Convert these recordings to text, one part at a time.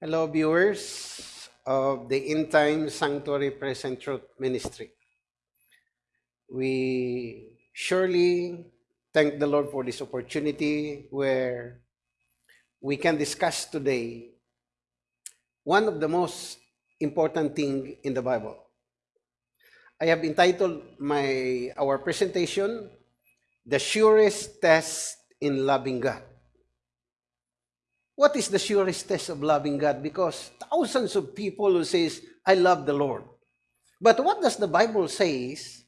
Hello, viewers of the In Time Sanctuary Present Truth Ministry. We surely thank the Lord for this opportunity where we can discuss today one of the most important thing in the Bible. I have entitled my our presentation The Surest Test in Loving God. What is the surest test of loving God? Because thousands of people who says, I love the Lord. But what does the Bible says?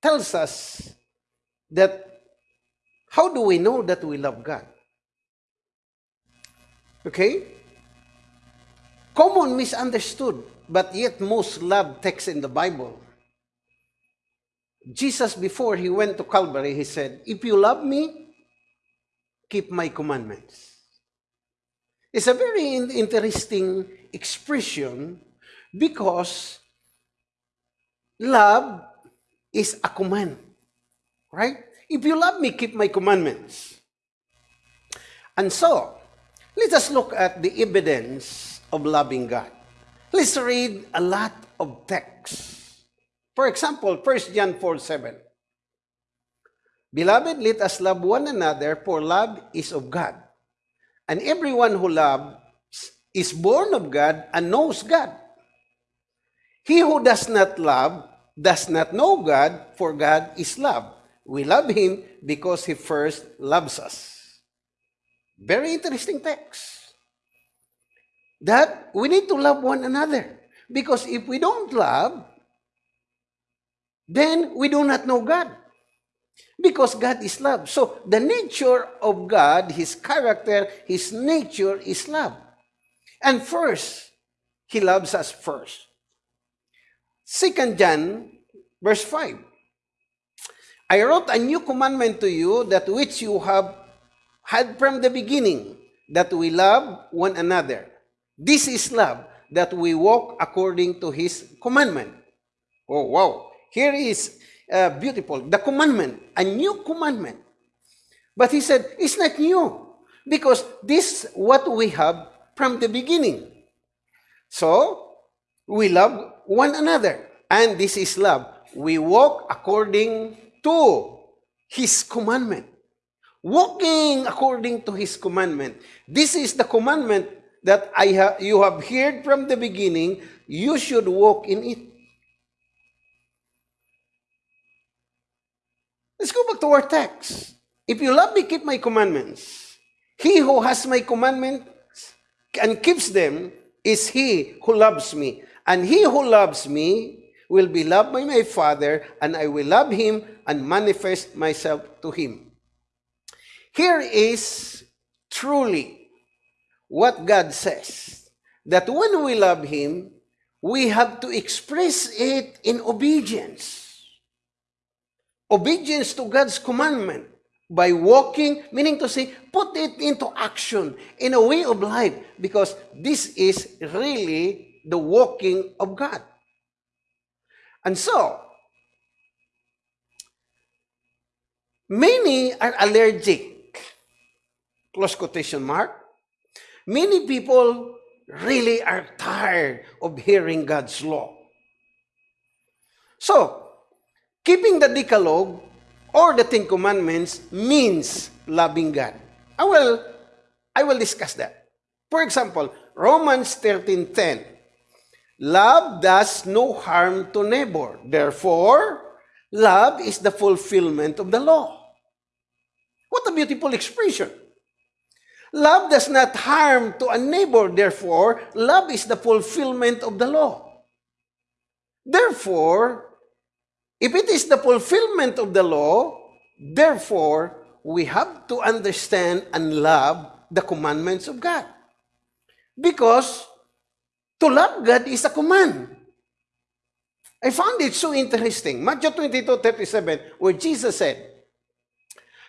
Tells us that how do we know that we love God? Okay? Common misunderstood, but yet most loved text in the Bible. Jesus, before he went to Calvary, he said, If you love me, keep my commandments. It's a very interesting expression because love is a command, right? If you love me, keep my commandments. And so, let us look at the evidence of loving God. Let's read a lot of texts. For example, 1 John 4 7. Beloved, let us love one another, for love is of God. And everyone who loves is born of God and knows God. He who does not love does not know God, for God is love. We love Him because He first loves us. Very interesting text. That we need to love one another. Because if we don't love, then we do not know God. Because God is love. So the nature of God, His character, His nature is love. And first, He loves us first. Second John, verse 5. I wrote a new commandment to you that which you have had from the beginning, that we love one another. This is love, that we walk according to His commandment. Oh, wow. Here is uh, beautiful. The commandment, a new commandment. But he said, it's not new because this what we have from the beginning. So, we love one another. And this is love. We walk according to his commandment. Walking according to his commandment. This is the commandment that I ha- you have heard from the beginning. You should walk in it. Let's go back to our text. If you love me, keep my commandments. He who has my commandments and keeps them is he who loves me. And he who loves me will be loved by my Father, and I will love him and manifest myself to him. Here is truly what God says that when we love him, we have to express it in obedience obedience to God's commandment by walking, meaning to say, put it into action in a way of life because this is really the walking of God. And so, many are allergic, close quotation mark. Many people really are tired of hearing God's law. So, Keeping the Decalogue or the Ten Commandments means loving God. I will, I will discuss that. For example, Romans 13.10 Love does no harm to neighbor. Therefore, love is the fulfillment of the law. What a beautiful expression. Love does not harm to a neighbor. Therefore, love is the fulfillment of the law. Therefore, If it is the fulfillment of the law, therefore, we have to understand and love the commandments of God. Because to love God is a command. I found it so interesting. Matthew 22, 37, where Jesus said,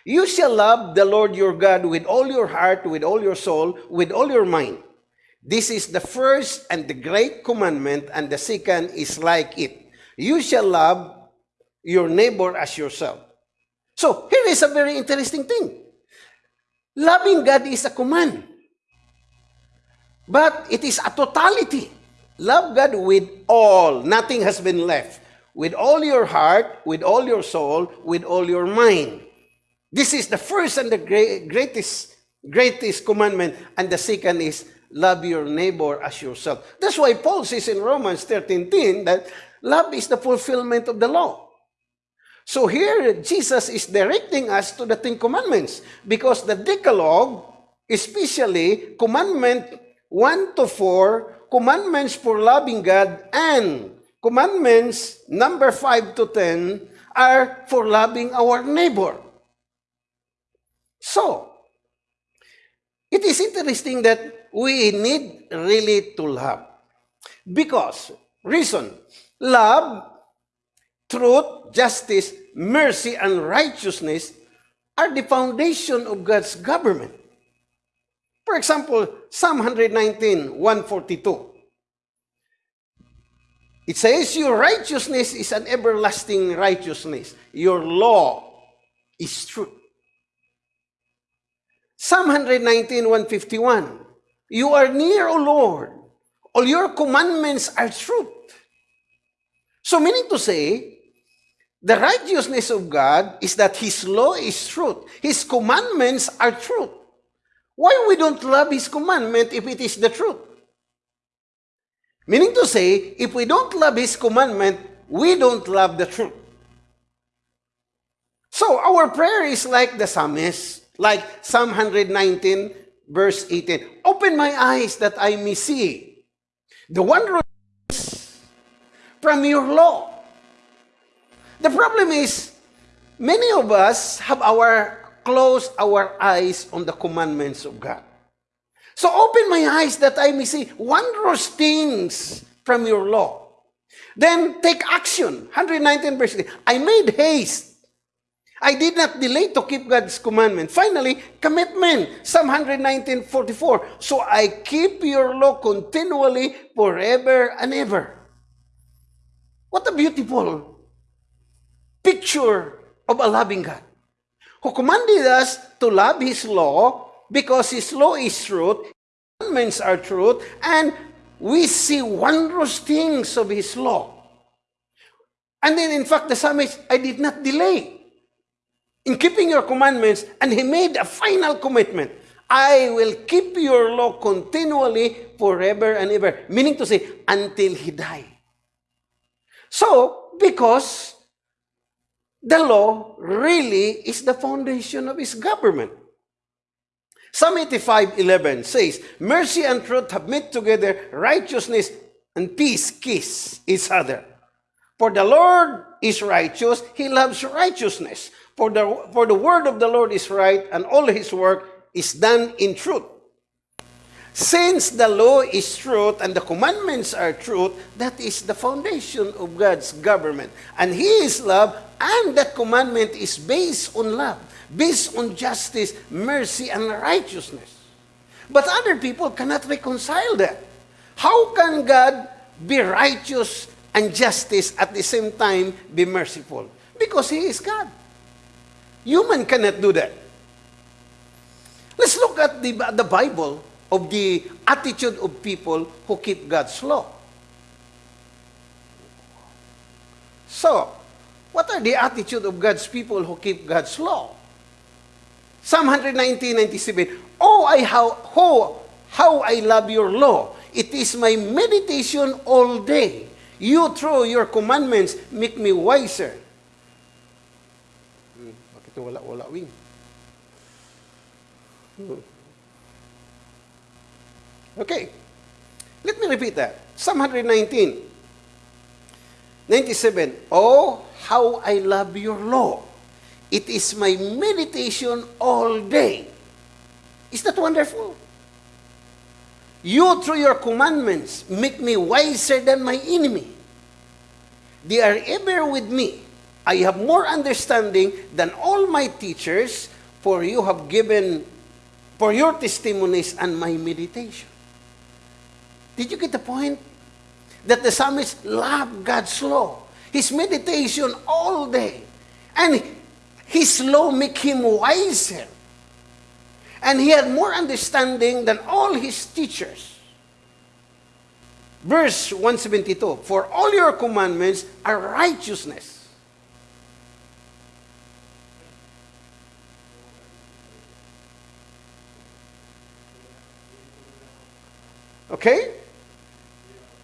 You shall love the Lord your God with all your heart, with all your soul, with all your mind. This is the first and the great commandment, and the second is like it. You shall love your neighbor as yourself. So, here is a very interesting thing. Loving God is a command. But it is a totality. Love God with all. Nothing has been left. With all your heart, with all your soul, with all your mind. This is the first and the greatest, greatest commandment. And the second is love your neighbor as yourself. That's why Paul says in Romans 13:10 that love is the fulfillment of the law. So here, Jesus is directing us to the Ten Commandments because the Decalogue, especially commandment 1 to 4, commandments for loving God, and commandments number 5 to 10 are for loving our neighbor. So, it is interesting that we need really to love. Because, reason, love truth, justice, mercy, and righteousness are the foundation of God's government. For example, Psalm 119, 142. It says, Your righteousness is an everlasting righteousness. Your law is truth. Psalm 119, 151. You are near, O Lord. All your commandments are truth. So meaning to say, The righteousness of God is that His law is truth. His commandments are truth. Why we don't love His commandment if it is the truth? Meaning to say, if we don't love His commandment, we don't love the truth. So our prayer is like the psalmist, like Psalm 119, verse 18. Open my eyes that I may see the wondrous from your law. The problem is, many of us have our close our eyes on the commandments of God. So open my eyes that I may see wondrous things from your law. Then take action. 119 verse 3. I made haste. I did not delay to keep God's commandment. Finally, commitment. Psalm 119, 44. So I keep your law continually forever and ever. What a beautiful picture of a loving God who commanded us to love His law because His law is truth, commandments are truth, and we see wondrous things of His law. And then, in fact, the psalmist, I did not delay in keeping your commandments, and he made a final commitment. I will keep your law continually forever and ever. Meaning to say, until he die. So, because the law really is the foundation of his government. Psalm 85:11 says, Mercy and truth have met together, righteousness and peace kiss each other. For the Lord is righteous, he loves righteousness. For the, for the word of the Lord is right, and all his work is done in truth. Since the law is truth and the commandments are truth, that is the foundation of God's government. And He is love, and that commandment is based on love, based on justice, mercy, and righteousness. But other people cannot reconcile that. How can God be righteous and justice at the same time be merciful? Because He is God. Human cannot do that. Let's look at the, the Bible of the attitude of people who keep God's law. So, what are the attitude of God's people who keep God's law? Psalm 119, 97. Oh, I how, how, how I love your law. It is my meditation all day. You, through your commandments, make me wiser. Hmm, bakit wala, wala wing? Hmm. Okay. Let me repeat that. Psalm 119. 97. Oh, how I love your law. It is my meditation all day. Is that wonderful? You, through your commandments, make me wiser than my enemy. They are ever with me. I have more understanding than all my teachers, for you have given for your testimonies and my meditation. Did you get the point? That the psalmist loved God's law. His meditation all day. And his law make him wiser. And he had more understanding than all his teachers. Verse 172 For all your commandments are righteousness. Okay?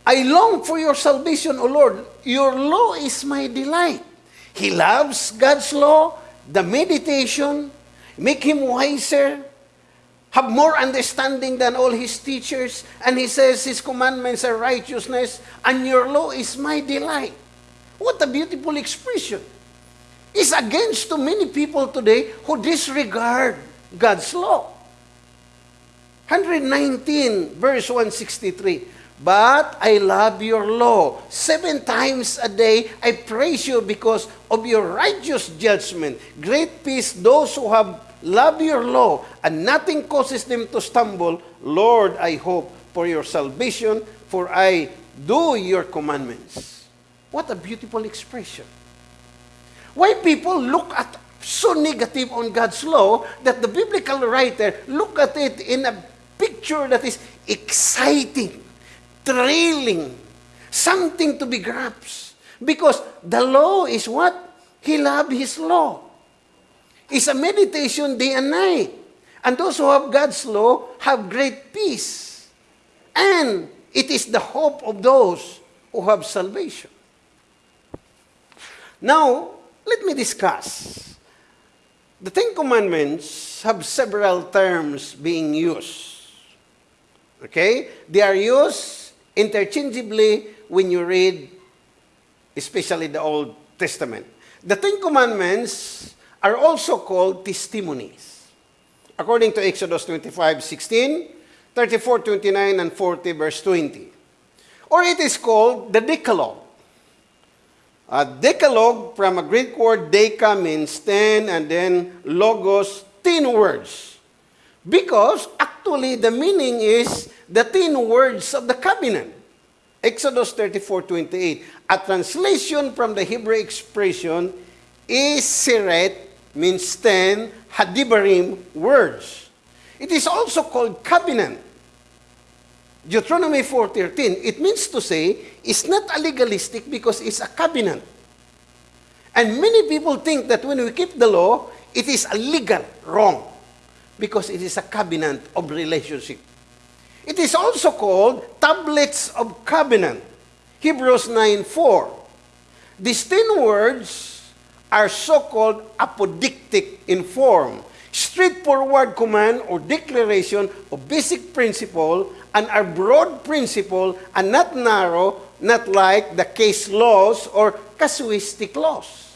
I long for your salvation, O Lord. Your law is my delight. He loves God's law, the meditation, make him wiser, have more understanding than all his teachers. And he says his commandments are righteousness, and your law is my delight. What a beautiful expression. It's against to many people today who disregard God's law. 119, verse 163. But I love your law. Seven times a day I praise you because of your righteous judgment. Great peace those who have love your law, and nothing causes them to stumble. Lord, I hope for your salvation, for I do your commandments. What a beautiful expression. Why people look at so negative on God's law that the biblical writer look at it in a picture that is exciting, thrilling, something to be grasped. Because the law is what? He loved his law. It's a meditation day and night. And those who have God's law have great peace. And it is the hope of those who have salvation. Now, let me discuss. The Ten Commandments have several terms being used. Okay? They are used interchangeably when you read, especially the Old Testament. The Ten Commandments are also called testimonies. According to Exodus 25, 16, 34, 29, and 40, verse 20. Or it is called the Decalogue. A Decalogue, from a Greek word deca, means ten, and then logos, ten words. Because actually the meaning is the ten words of the covenant. Exodus 34, 28. A translation from the Hebrew expression is siret means ten hadibarim words. It is also called covenant. Deuteronomy 4.13, it means to say, it's not a legalistic because it's a covenant. And many people think that when we keep the law, it is a legal wrong because it is a covenant of relationship. It is also called tablets of covenant. Hebrews 9.4. These ten words are so-called apodictic in form, straightforward command or declaration of basic principle and are broad principle and not narrow, not like the case laws or casuistic laws.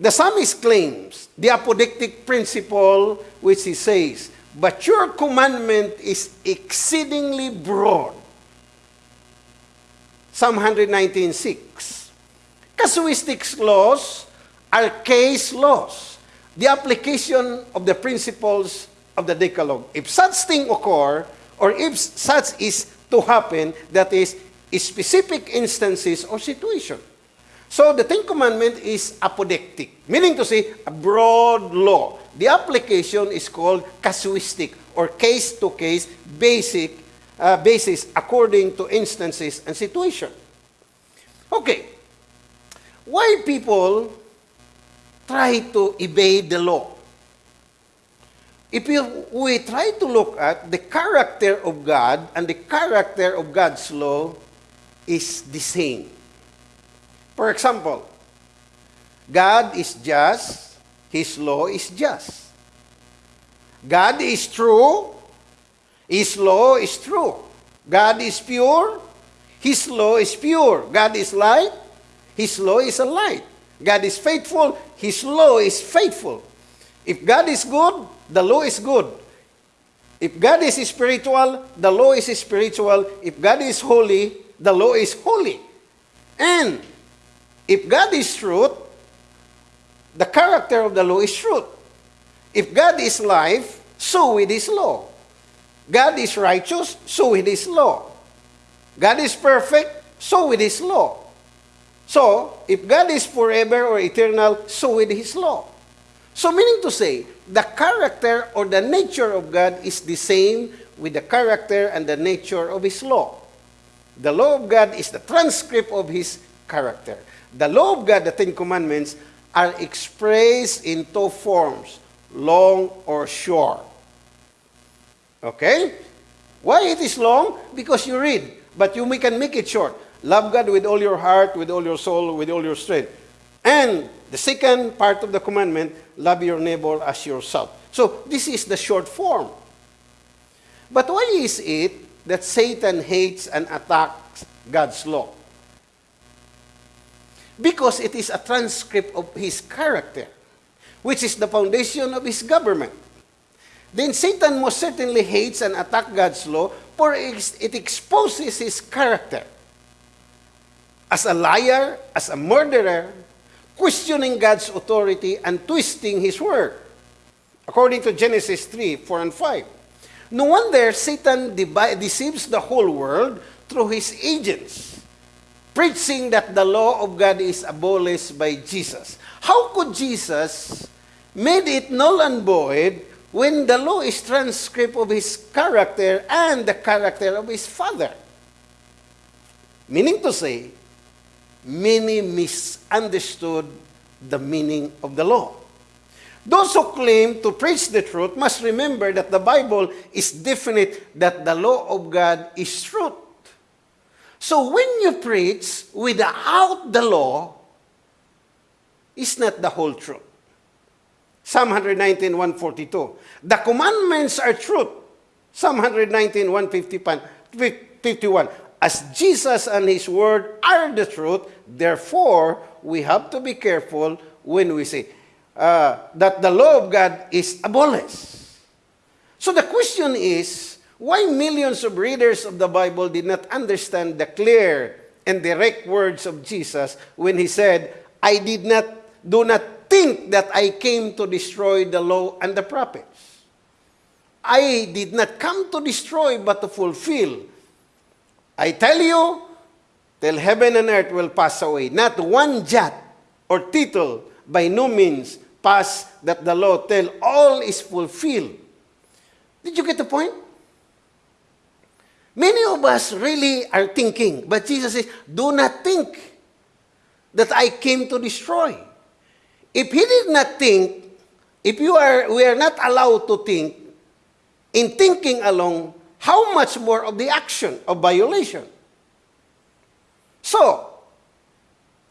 The psalmist claims the apodictic principle which he says, but your commandment is exceedingly broad. Psalm 119.6 Casuistics laws are case laws, the application of the principles of the Decalogue. If such thing occur, or if such is to happen, that is, specific instances or situation. So the Ten Commandment is apodictic, meaning to say a broad law. The application is called casuistic or case-to-case basic uh, basis according to instances and situation. Okay, why people try to evade the law? If we try to look at the character of God and the character of God's law is the same. For example, God is just, His law is just. God is true, His law is true. God is pure, His law is pure. God is light, his law is a light. God is faithful. His law is faithful. If God is good, the law is good. If God is spiritual, the law is spiritual. If God is holy, the law is holy. And if God is truth, the character of the law is truth. If God is life, so with His law. God is righteous, so with His law. God is perfect, so with His law. So, if God is forever or eternal, so with His law. So, meaning to say, the character or the nature of God is the same with the character and the nature of His law. The law of God is the transcript of His character. The law of God, the Ten Commandments, are expressed in two forms, long or short. Okay? Why it is long? Because you read, but you can make it short. Love God with all your heart, with all your soul, with all your strength. And the second part of the commandment, love your neighbor as yourself. So this is the short form. But why is it that Satan hates and attacks God's law? Because it is a transcript of his character, which is the foundation of his government. Then Satan most certainly hates and attacks God's law, for it exposes his character. As a liar, as a murderer, questioning God's authority and twisting his word. According to Genesis 3, 4 and 5. No wonder Satan deceives the whole world through his agents, preaching that the law of God is abolished by Jesus. How could Jesus made it null and void when the law is transcript of his character and the character of his father? Meaning to say, many misunderstood the meaning of the law. Those who claim to preach the truth must remember that the Bible is definite that the law of God is truth. So when you preach without the law, it's not the whole truth. Psalm 119, 142. The commandments are truth. Psalm 119, 151. As Jesus and His Word are the truth, therefore, we have to be careful when we say, uh, that the law of God is abolished. So the question is, why millions of readers of the Bible did not understand the clear and direct words of Jesus when he said, I did not, do not think that I came to destroy the law and the prophets. I did not come to destroy but to fulfill. I tell you, till heaven and earth will pass away, not one jot or tittle by no means pass that the law till all is fulfilled. Did you get the point? Many of us really are thinking, but Jesus says, do not think that I came to destroy. If he did not think, if you are, we are not allowed to think, in thinking alone, how much more of the action of violation? So,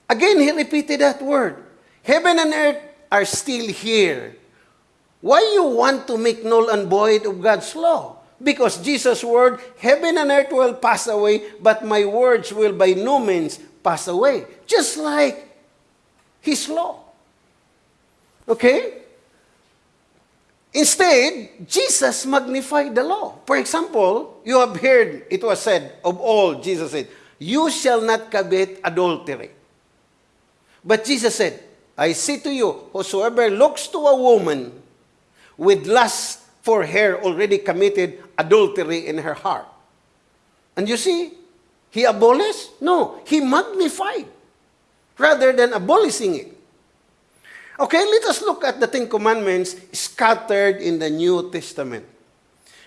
again, he repeated that word. Heaven and earth are still here. Why you want to make null and void of God's law? Because Jesus' word, heaven and earth will pass away, but my words will by no means pass away. Just like His law. Okay? Instead, Jesus magnified the law. For example, you have heard it was said of all, Jesus said, You shall not commit adultery. But Jesus said, I say to you, whosoever looks to a woman with lust for her already committed adultery in her heart. And you see, he abolished? No, he magnified rather than abolishing it. Okay, let us look at the Ten Commandments scattered in the New Testament.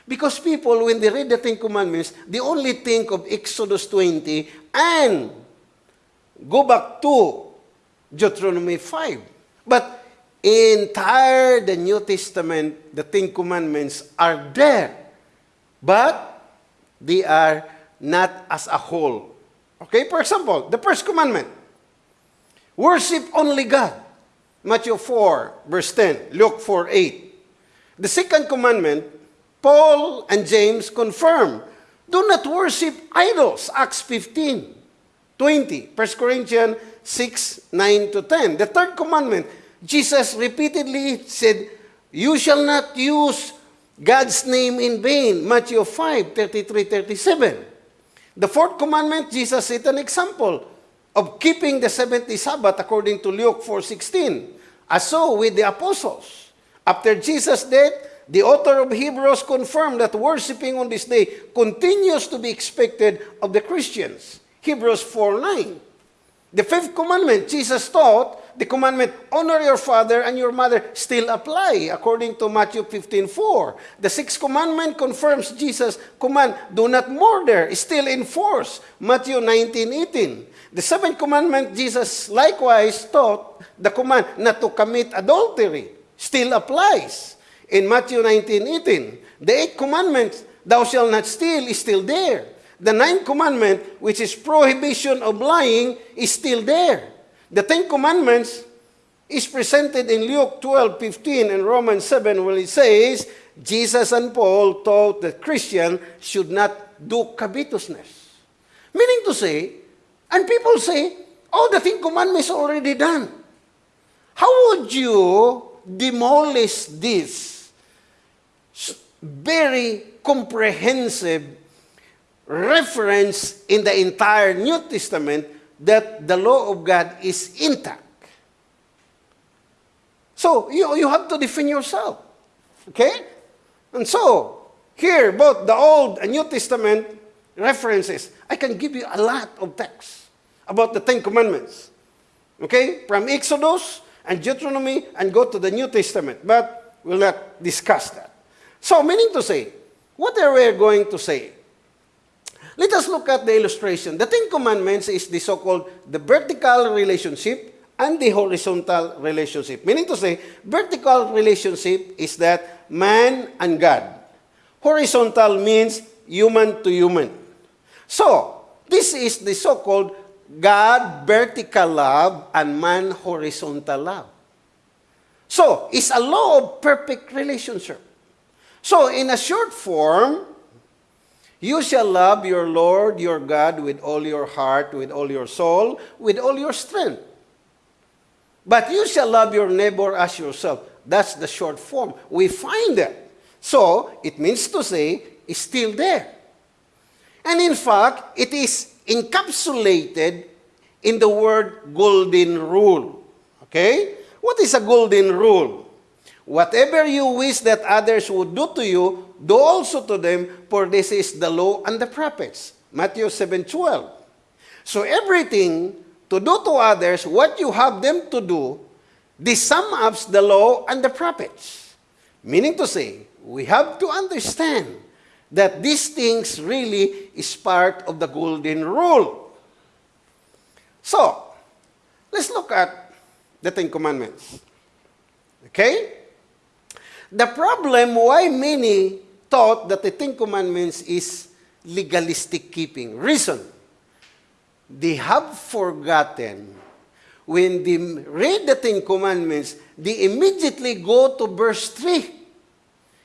Because people, when they read the Ten Commandments, they only think of Exodus 20 and go back to Deuteronomy 5. But entire the New Testament, the Ten Commandments are there. But they are not as a whole. Okay, for example, the first commandment, worship only God. Matthew 4, verse 10, Luke 4, 8. The second commandment, Paul and James confirm, do not worship idols, Acts 15, 20, 1 Corinthians 6, 9 to 10. The third commandment, Jesus repeatedly said, You shall not use God's name in vain. Matthew 5, 33, 37. The fourth commandment, Jesus set an example of keeping the 70 Sabbath according to Luke 4, 16. As so with the apostles. After Jesus' death, the author of Hebrews confirmed that worshiping on this day continues to be expected of the Christians. Hebrews 4, 9. The fifth commandment, Jesus taught the commandment, honor your father and your mother, still apply according to Matthew 15.4. The sixth commandment confirms Jesus' command, do not murder, is still in force. Matthew 19.18. The seventh commandment, Jesus likewise taught the command not to commit adultery, still applies in Matthew 19.18. The eighth commandment, thou shalt not steal, is still there. The ninth commandment, which is prohibition of lying, is still there. The Ten Commandments is presented in Luke 12, 15 and Romans 7, where it says, Jesus and Paul taught that Christians should not do covetousness. Meaning to say, and people say, oh, the Ten Commandments are already done. How would you demolish this very comprehensive reference in the entire New Testament that the law of God is intact. So, you, you have to defend yourself. Okay? And so, here, both the Old and New Testament references, I can give you a lot of texts about the Ten Commandments. Okay? From Exodus and Deuteronomy and go to the New Testament. But we'll not discuss that. So, meaning to say, what are we going to say? Let us look at the illustration. The Ten Commandments is the so-called the vertical relationship and the horizontal relationship. Meaning to say, vertical relationship is that man and God. Horizontal means human to human. So, this is the so-called God vertical love and man horizontal love. So, it's a law of perfect relationship. So, in a short form, You shall love your Lord your God with all your heart, with all your soul, with all your strength. But you shall love your neighbor as yourself. That's the short form. We find that. So, it means to say, it's still there. And in fact, it is encapsulated in the word golden rule. Okay? What is a golden rule? Whatever you wish that others would do to you, do also to them, for this is the law and the prophets. Matthew 7:12. So everything to do to others what you have them to do, this sum up the law and the prophets. Meaning to say, we have to understand that these things really is part of the golden rule. So, let's look at the Ten Commandments. Okay? The problem why many thought that the Ten Commandments is legalistic keeping. Reason, they have forgotten when they read the Ten Commandments, they immediately go to verse 3.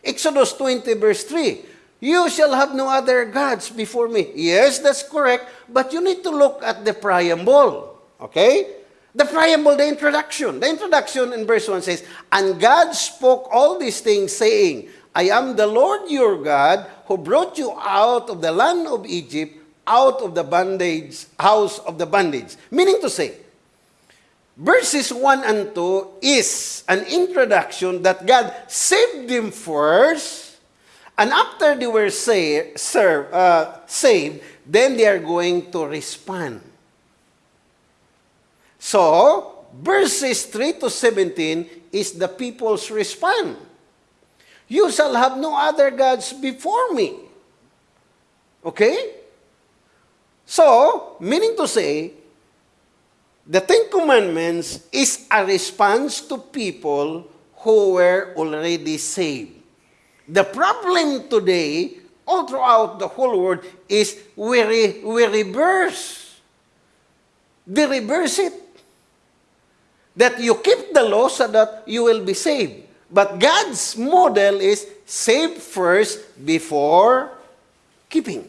Exodus 20 verse 3. You shall have no other gods before me. Yes, that's correct, but you need to look at the preamble. Okay? The preamble, the introduction. The introduction in verse 1 says, And God spoke all these things, saying, I am the Lord your God who brought you out of the land of Egypt, out of the bondage, house of the bondage. Meaning to say, verses 1 and 2 is an introduction that God saved them first, and after they were say, serve, uh, saved, then they are going to respond. So, verses 3 to 17 is the people's response. You shall have no other gods before me. Okay? So, meaning to say, the Ten Commandments is a response to people who were already saved. The problem today, all throughout the whole world, is we, re, we reverse. They reverse it. That you keep the law so that you will be saved. But God's model is save first before keeping.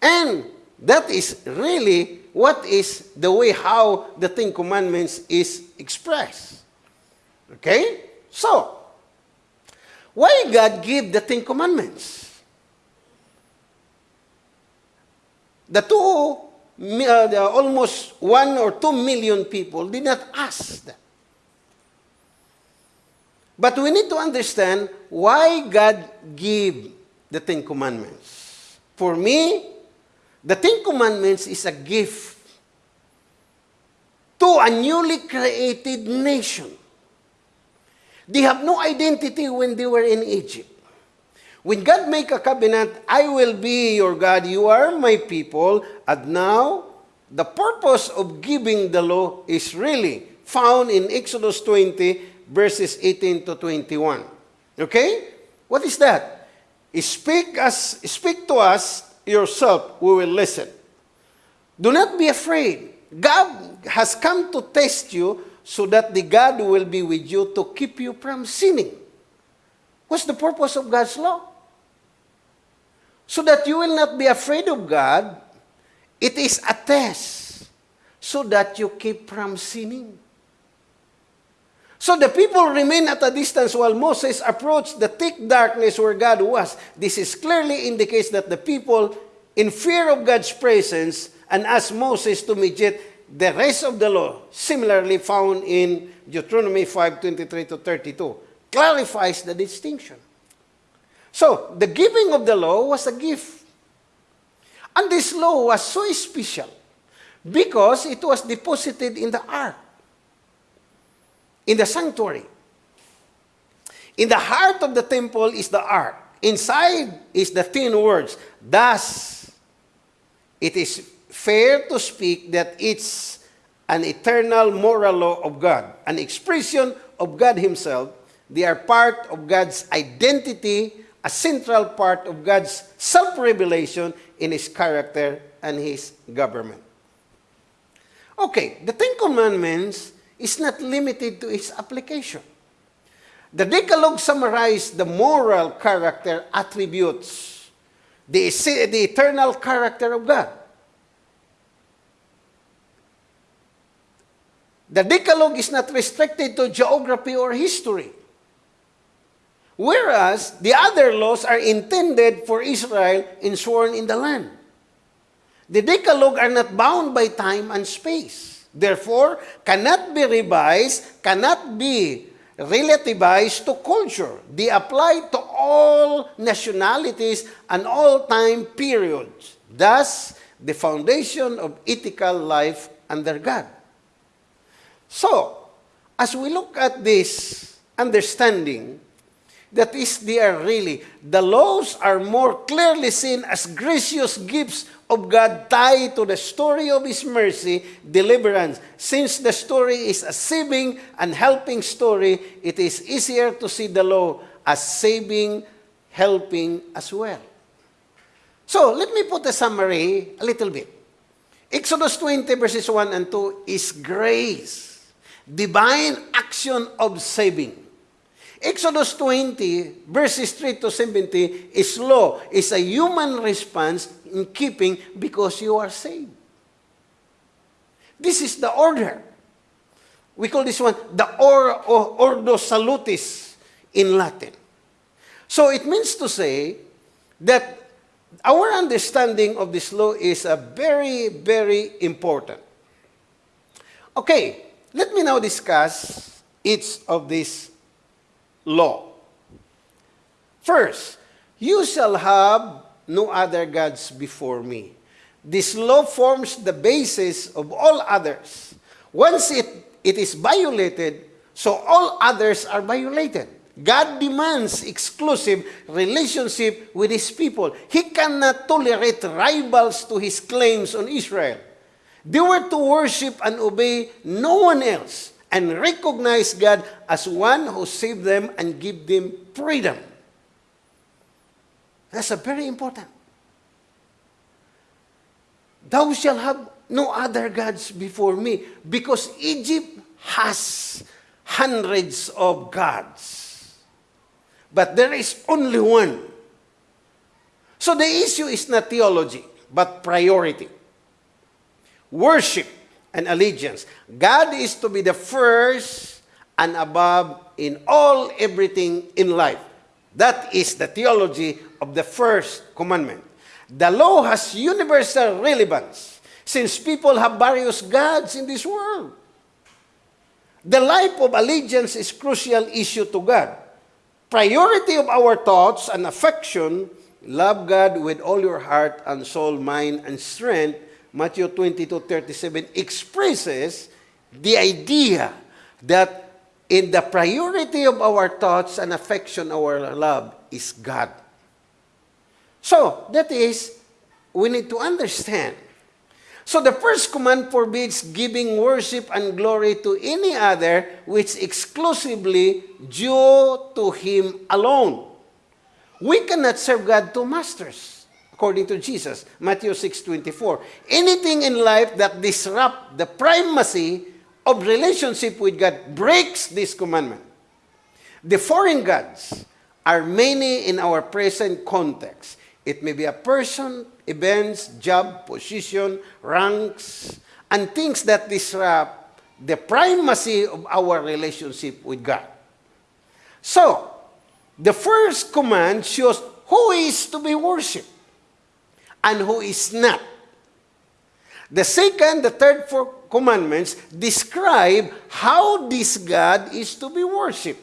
And that is really what is the way how the Ten Commandments is expressed. Okay? So, why God give the Ten Commandments? The two, uh, the almost one or two million people did not ask that. But we need to understand why God gave the Ten Commandments. For me, the Ten Commandments is a gift to a newly created nation. They have no identity when they were in Egypt. When God make a covenant, I will be your God, you are my people, and now the purpose of giving the law is really found in Exodus 20, verses 18 to 21. Okay? What is that? Speak, us, speak to us yourself, we will listen. Do not be afraid. God has come to test you so that the God will be with you to keep you from sinning. What's the purpose of God's law? So that you will not be afraid of God. It is a test so that you keep from sinning. So the people remained at a distance while Moses approached the thick darkness where God was. This is clearly indicates that the people, in fear of God's presence, and asked Moses to mediate the rest of the law, similarly found in Deuteronomy 5:23 to 32, clarifies the distinction. So, the giving of the law was a gift. And this law was so special because it was deposited in the ark in the sanctuary. In the heart of the temple is the ark. Inside is the ten words. Thus, it is fair to speak that it's an eternal moral law of God, an expression of God Himself. They are part of God's identity, a central part of God's self revelation in His character and His government. Okay, the Ten Commandments is not limited to its application. The Decalogue summarized the moral character attributes, the, the eternal character of God. The Decalogue is not restricted to geography or history. Whereas the other laws are intended for Israel and sworn in the land. The Decalogue are not bound by time and space. Therefore, cannot be revised, cannot be relativized to culture. They apply to all nationalities and all time periods. Thus, the foundation of ethical life under God. So, as we look at this understanding, that is, they are really, the laws are more clearly seen as gracious gifts of God tied to the story of His mercy, deliverance. Since the story is a saving and helping story, it is easier to see the law as saving, helping as well. So, let me put a summary a little bit. Exodus 20 verses 1 and 2 is grace, divine action of saving. Exodus 20, verses 3 to 70, is law, It's a human response in keeping because you are saved. This is the order. We call this one the or, or, Ordo Salutis in Latin. So it means to say that our understanding of this law is a very, very important. Okay, let me now discuss each of these law. First, you shall have no other gods before me. This law forms the basis of all others. Once it, it is violated, so all others are violated. God demands exclusive relationship with his people. He cannot tolerate rivals to his claims on Israel. They were to worship and obey no one else and recognize God as one who saved them and give them freedom. That's a very important. Thou shalt have no other gods before me, because Egypt has hundreds of gods. But there is only one. So the issue is not theology, but priority. Worship and allegiance. God is to be the first and above in all everything in life. That is the theology of the first commandment. The law has universal relevance since people have various gods in this world. The life of allegiance is crucial issue to God. Priority of our thoughts and affection, love God with all your heart and soul, mind, and strength, Matthew 22:37 expresses the idea that in the priority of our thoughts and affection, our love is God. So, that is, we need to understand. So, the first command forbids giving worship and glory to any other which exclusively due to Him alone. We cannot serve God two masters, according to Jesus, Matthew 6.24. Anything in life that disrupts the primacy of relationship with God breaks this commandment. The foreign gods are many in our present context. It may be a person, events, job, position, ranks, and things that disrupt the primacy of our relationship with God. So, the first command shows who is to be worshipped and who is not. The second, the third, four commandments describe how this God is to be worshipped.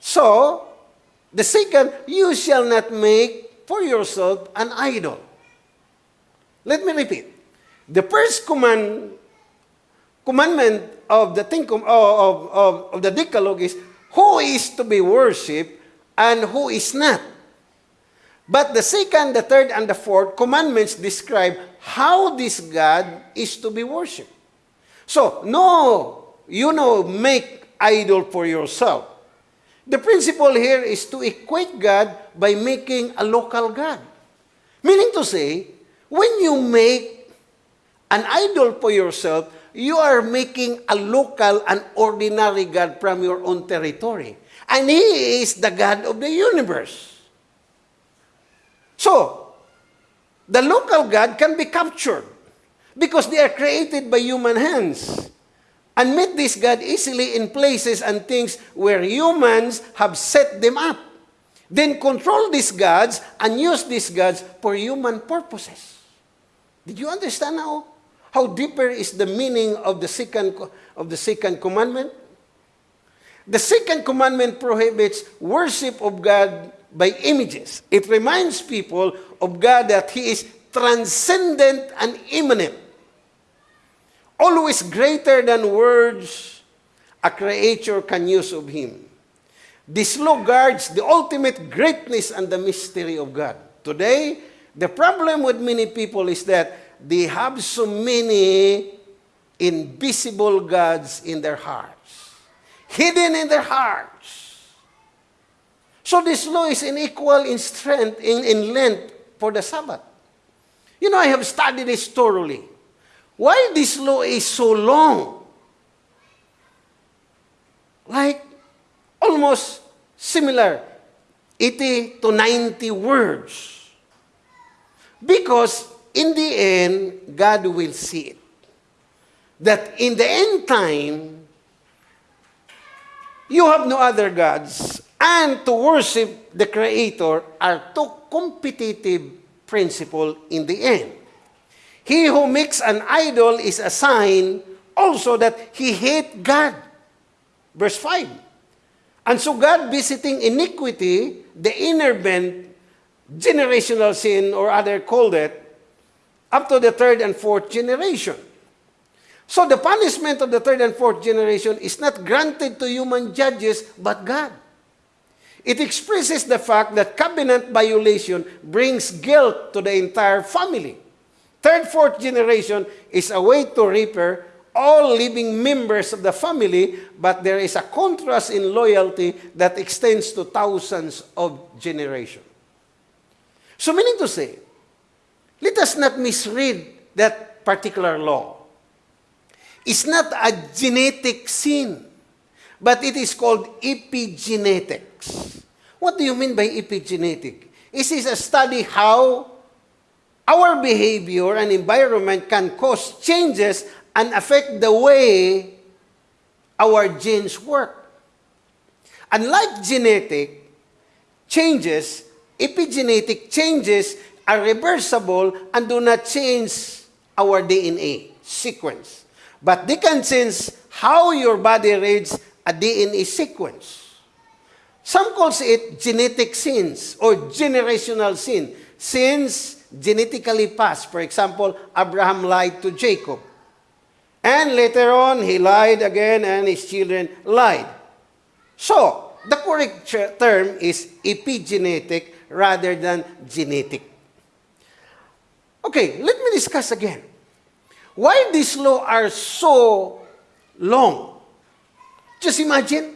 So, the second, you shall not make for yourself an idol. Let me repeat. The first command, commandment of the thing, of, of, of the Decalogue is who is to be worshipped and who is not. But the second, the third, and the fourth commandments describe how this God is to be worshipped. So, no, you know, make idol for yourself. The principle here is to equate God by making a local God. Meaning to say, when you make an idol for yourself, you are making a local and ordinary God from your own territory. And He is the God of the universe. So, the local God can be captured because they are created by human hands and meet this God easily in places and things where humans have set them up. Then control these gods and use these gods for human purposes. Did you understand now how deeper is the meaning of the second of the second commandment? The second commandment prohibits worship of God by images. It reminds people of God that He is transcendent and immanent always greater than words a creator can use of him. This law guards the ultimate greatness and the mystery of God. Today, the problem with many people is that they have so many invisible gods in their hearts, hidden in their hearts. So this law is unequal in strength, in, in length for the Sabbath. You know, I have studied this thoroughly. Why this law is so long? Like almost similar, 80 to 90 words. Because in the end, God will see it. That in the end time, you have no other gods, and to worship the Creator are two competitive principles in the end. He who makes an idol is a sign also that he hate God. Verse 5. And so God visiting iniquity, the inner bent, generational sin, or other called it, up to the third and fourth generation. So the punishment of the third and fourth generation is not granted to human judges, but God. It expresses the fact that covenant violation brings guilt to the entire family. Third, fourth generation is a way to repair all living members of the family, but there is a contrast in loyalty that extends to thousands of generations. So meaning to say, let us not misread that particular law. It's not a genetic sin, but it is called epigenetics. What do you mean by epigenetic? It is a study how our behavior and environment can cause changes and affect the way our genes work. Unlike genetic changes, epigenetic changes are reversible and do not change our DNA sequence. But they can change how your body reads a DNA sequence. Some calls it genetic sins or generational sin. Sins genetically passed. For example, Abraham lied to Jacob. And later on, he lied again and his children lied. So, the correct term is epigenetic rather than genetic. Okay, let me discuss again. Why these laws are so long? Just imagine,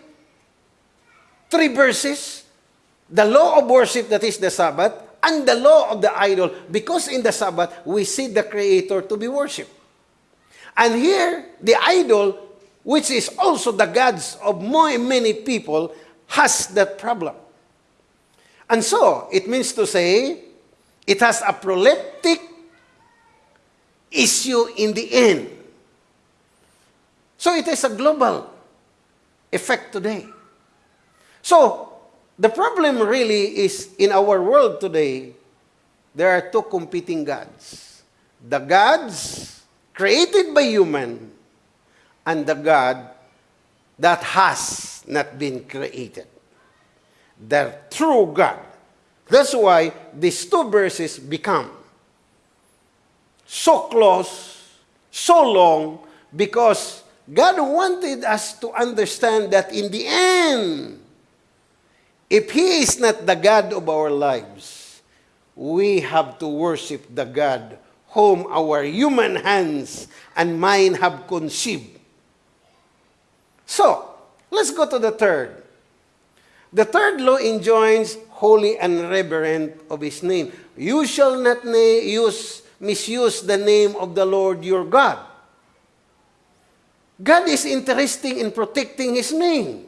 three verses, the law of worship that is the Sabbath, and the law of the idol, because in the Sabbath, we see the Creator to be worshipped. And here, the idol, which is also the gods of many people, has that problem. And so, it means to say, it has a proleptic issue in the end. So, it is a global effect today. So, the problem really is in our world today, there are two competing gods. The gods created by human and the God that has not been created. The true God. That's why these two verses become so close, so long, because God wanted us to understand that in the end, if He is not the God of our lives, we have to worship the God whom our human hands and mind have conceived. So, let's go to the third. The third law enjoins holy and reverent of his name. You shall not use, misuse the name of the Lord your God. God is interested in protecting his name.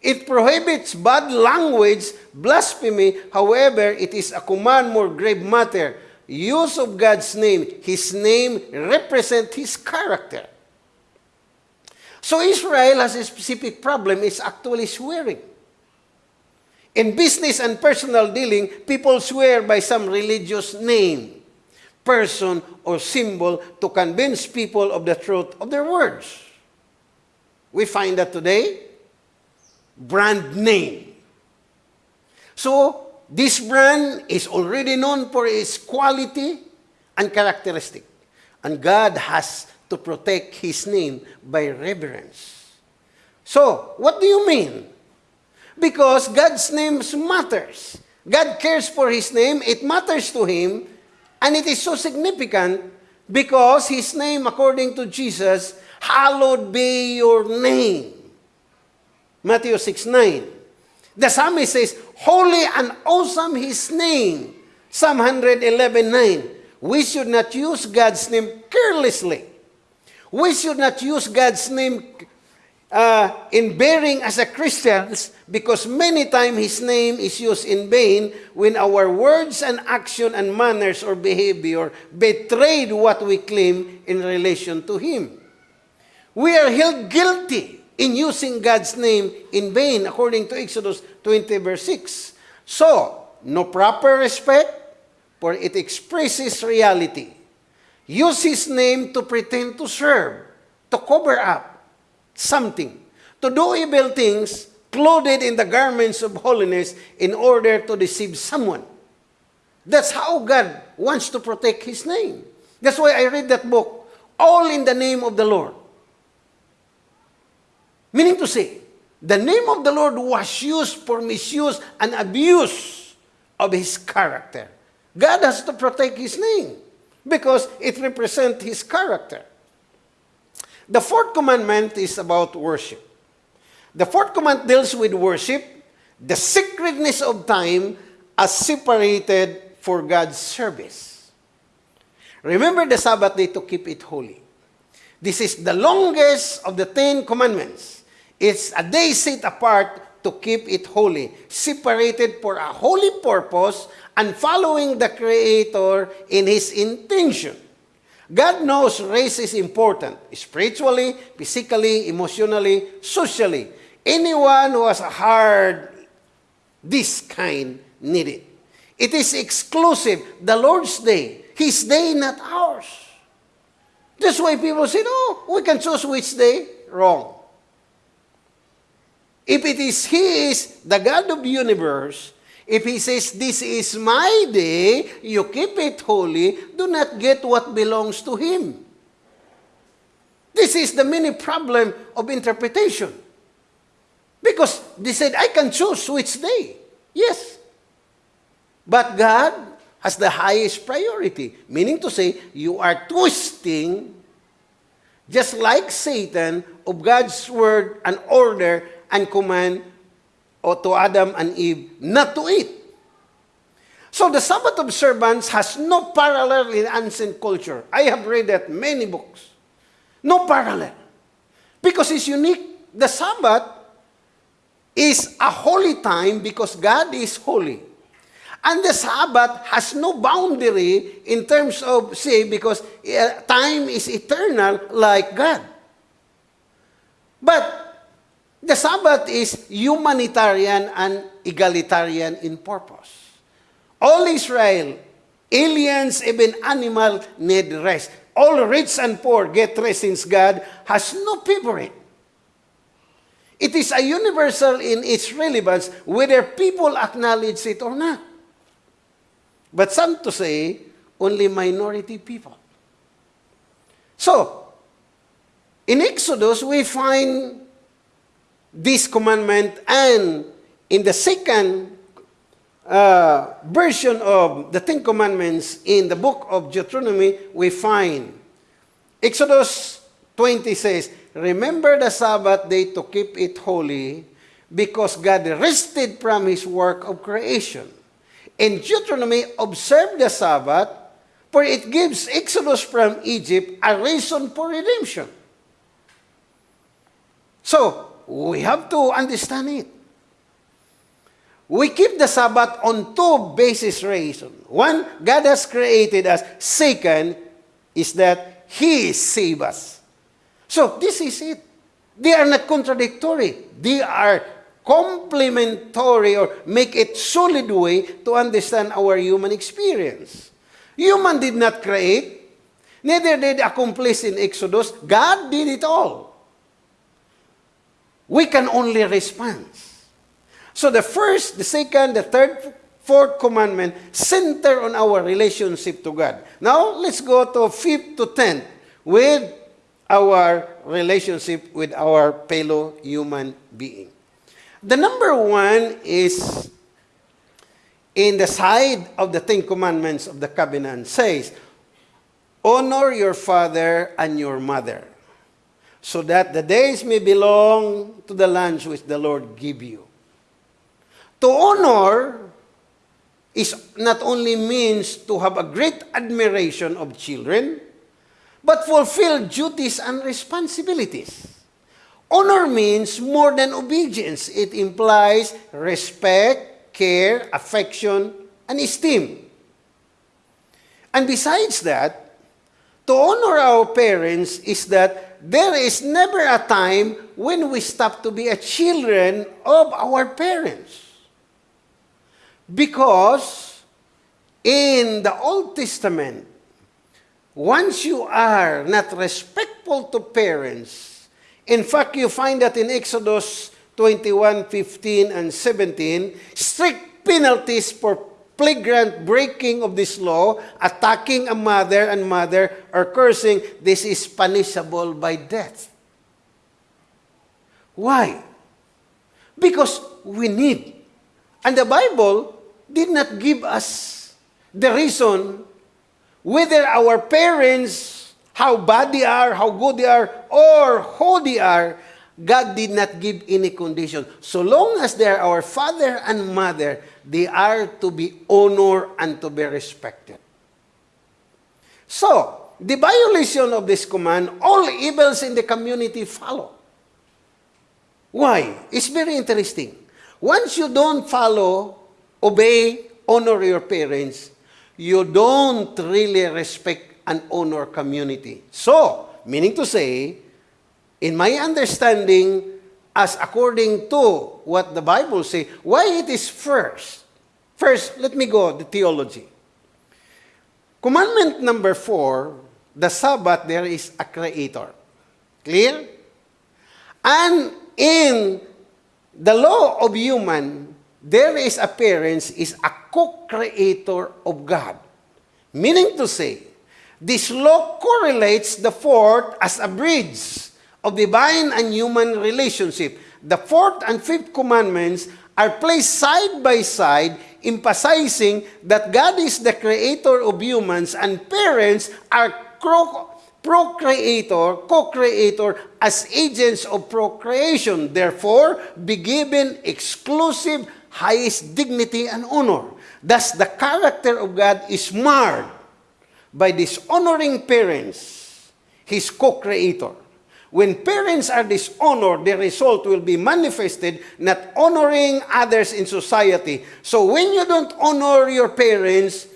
It prohibits bad language, blasphemy. However, it is a command more grave matter use of God's name, His name represent His character. So Israel has a specific problem, it's actually swearing. In business and personal dealing, people swear by some religious name, person, or symbol to convince people of the truth of their words. We find that today, brand name. So, This brand is already known for its quality and characteristic. And God has to protect His name by reverence. So, what do you mean? Because God's name matters. God cares for His name, it matters to Him, and it is so significant because His name, according to Jesus, hallowed be your name. Matthew 6 9. The psalmist says, Holy and awesome His name. Psalm 111.9. We should not use God's name carelessly. We should not use God's name uh, in bearing as a Christians because many times His name is used in vain when our words and action and manners or behavior betrayed what we claim in relation to Him. We are held guilty in using God's name in vain, according to Exodus 20, verse 6. So, no proper respect, for it expresses reality. Use His name to pretend to serve, to cover up something, to do evil things, clothed in the garments of holiness in order to deceive someone. That's how God wants to protect His name. That's why I read that book, All in the Name of the Lord. Meaning to say, the name of the Lord was used for misuse and abuse of His character. God has to protect His name because it represents His character. The fourth commandment is about worship. The fourth command deals with worship, the sacredness of time as separated for God's service. Remember the Sabbath day to keep it holy. This is the longest of the Ten Commandments. It's a day set apart to keep it holy, separated for a holy purpose and following the Creator in His intention. God knows race is important, spiritually, physically, emotionally, socially. Anyone who has a heart this kind need it. It is exclusive, the Lord's day, His day, not ours. That's why people say, no, we can choose which day. Wrong. If it is He is the God of universe, if He says, this is my day, you keep it holy, do not get what belongs to Him. This is the many problem of interpretation. Because they said, I can choose which day. Yes. But God has the highest priority. Meaning to say, you are twisting, just like Satan, of God's word and order and command or to Adam and Eve not to eat. So the Sabbath observance has no parallel in ancient culture. I have read that many books. No parallel. Because it's unique. The Sabbath is a holy time because God is holy. And the Sabbath has no boundary in terms of, say, because uh, time is eternal like God. But the Sabbath is humanitarian and egalitarian in purpose. All Israel, aliens, even animal need rest. All rich and poor get rest since God has no favorite. It is a universal in its relevance whether people acknowledge it or not. But some to say, only minority people. So, in Exodus, we find this commandment and in the second uh, version of the Ten Commandments in the book of Deuteronomy, we find Exodus 20 says, Remember the Sabbath day to keep it holy because God rested from his work of creation. In Deuteronomy, observe the Sabbath, for it gives Exodus from Egypt a reason for redemption. So, we have to understand it. We keep the Sabbath on two basis reasons. One, God has created us. Second, is that He saved us. So, this is it. They are not contradictory. They are complementary or make it solid way to understand our human experience. Human did not create, neither did accomplish in Exodus. God did it all. We can only respond. So the first, the second, the third, fourth commandment center on our relationship to God. Now, let's go to fifth to tenth with our relationship with our fellow human being. The number one is in the side of the Ten Commandments of the covenant says, Honor your father and your mother, so that the days may belong to the lands which the Lord give you. To honor is not only means to have a great admiration of children, but fulfill duties and responsibilities. Honor means more than obedience. It implies respect, care, affection, and esteem. And besides that, to honor our parents is that there is never a time when we stop to be a children of our parents. Because in the Old Testament, once you are not respectful to parents, in fact, you find that in Exodus 21, 15, and 17, strict penalties for flagrant breaking of this law, attacking a mother and mother, or cursing, this is punishable by death. Why? Because we need. And the Bible did not give us the reason whether our parents, how bad they are, how good they are, or who they are, God did not give any condition. So long as they are our father and mother, they are to be honored and to be respected. So, the violation of this command, all evils in the community follow. Why? It's very interesting. Once you don't follow, obey, honor your parents, you don't really respect and honor community. So, meaning to say, in my understanding, as according to what the Bible says, why it is first? First, let me go the theology. Commandment number four, the Sabbath, there is a creator. Clear? And in the law of human, there is appearance is a co-creator of God. Meaning to say, This law correlates the fourth as a bridge of divine and human relationship. The fourth and fifth commandments are placed side by side, emphasizing that God is the creator of humans and parents are procreator, co-creator as agents of procreation. Therefore, be given exclusive highest dignity and honor. Thus, the character of God is marred by dishonoring parents, his co-creator. When parents are dishonored, the result will be manifested not honoring others in society. So when you don't honor your parents,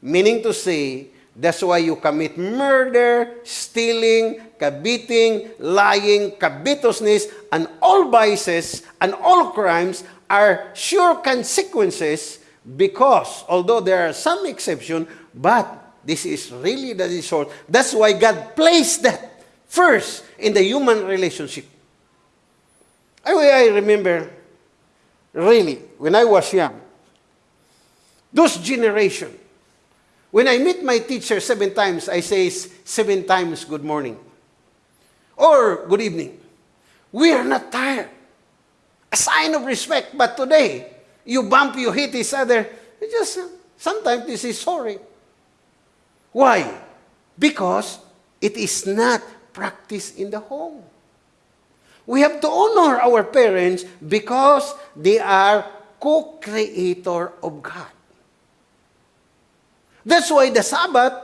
meaning to say, that's why you commit murder, stealing, kabiting, lying, covetousness, and all vices and all crimes are sure consequences because, although there are some exceptions, but this is really the result. That's why God placed that First, in the human relationship. I, I remember, really, when I was young, those generation, when I meet my teacher seven times, I say seven times good morning or good evening. We are not tired. A sign of respect. But today, you bump, you hit each other. just sometimes this is sorry. Why? Because it is not practice in the home. We have to honor our parents because they are co-creator of God. That's why the Sabbath,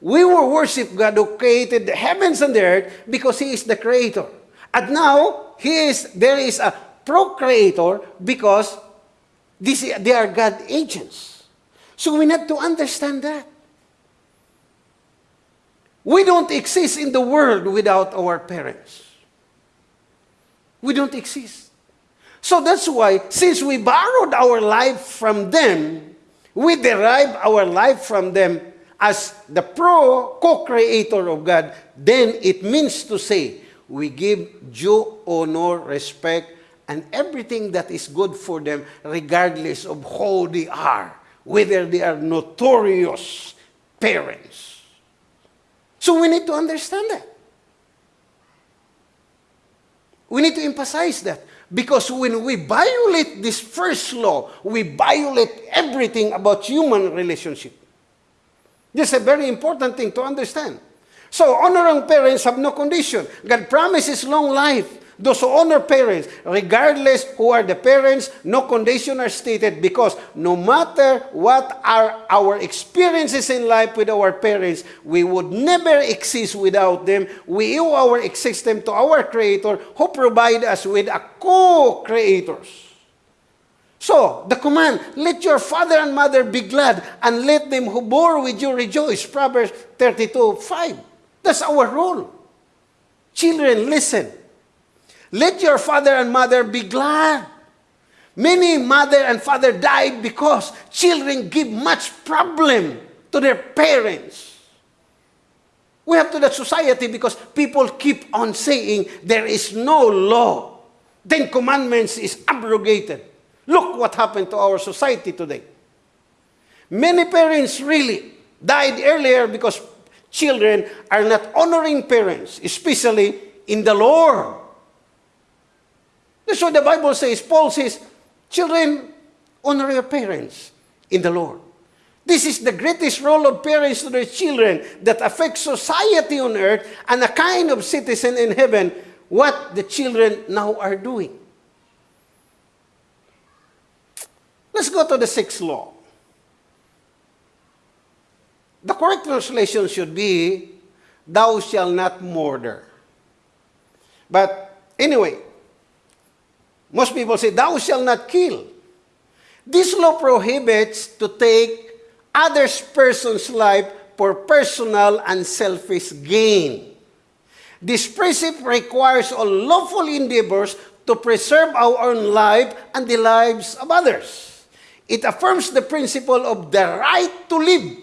we will worship God who created the heavens and the earth because He is the creator. And now, he is, there is a procreator because this, they are God agents. So we need to understand that. We don't exist in the world without our parents. We don't exist. So that's why, since we borrowed our life from them, we derive our life from them as the pro co-creator of God, then it means to say we give due honor, respect, and everything that is good for them, regardless of who they are, whether they are notorious parents so we need to understand that. We need to emphasize that. Because when we violate this first law, we violate everything about human relationship. This is a very important thing to understand. So, honoring parents have no condition. God promises long life. Those who honor parents, regardless who are the parents, no condition are stated because no matter what are our experiences in life with our parents, we would never exist without them. We owe our existence to our Creator who provide us with a co-creators. So, the command, let your father and mother be glad, and let them who bore with you rejoice. Proverbs 32, 5. That's our role. Children, listen. Let your father and mother be glad. Many mother and father died because children give much problem to their parents. We have to that society because people keep on saying there is no law. Ten Commandments is abrogated. Look what happened to our society today. Many parents really died earlier because children are not honoring parents, especially in the Lord. That's what the Bible says. Paul says, children, honor your parents in the Lord. This is the greatest role of parents to their children that affects society on earth and a kind of citizen in heaven, what the children now are doing. Let's go to the sixth law. The correct translation should be, Thou shalt not murder. But anyway, most people say, thou shalt not kill. This law prohibits to take others person's life for personal and selfish gain. This precept requires all lawful endeavors to preserve our own life and the lives of others. It affirms the principle of the right to live.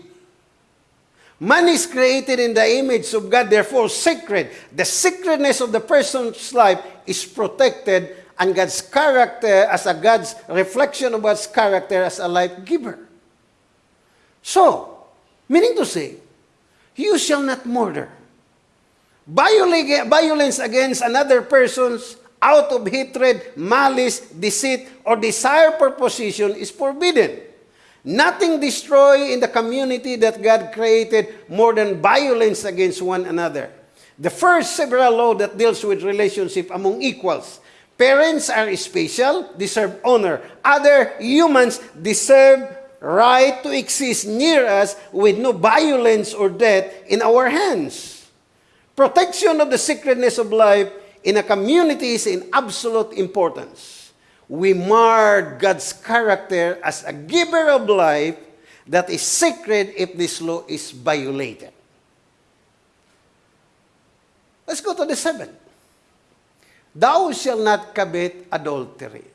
Man is created in the image of God, therefore sacred. The sacredness of the person's life is protected and God's character as a God's reflection of God's character as a life giver. So, meaning to say, You shall not murder. Violence against another person's out of hatred, malice, deceit, or desire for position is forbidden. Nothing destroy in the community that God created more than violence against one another. The first several law that deals with relationship among equals. Parents are special, deserve honor. Other humans deserve right to exist near us with no violence or death in our hands. Protection of the sacredness of life in a community is in absolute importance. We marred God's character as a giver of life that is sacred if this law is violated. Let's go to the seventh. Thou shalt not covet adultery.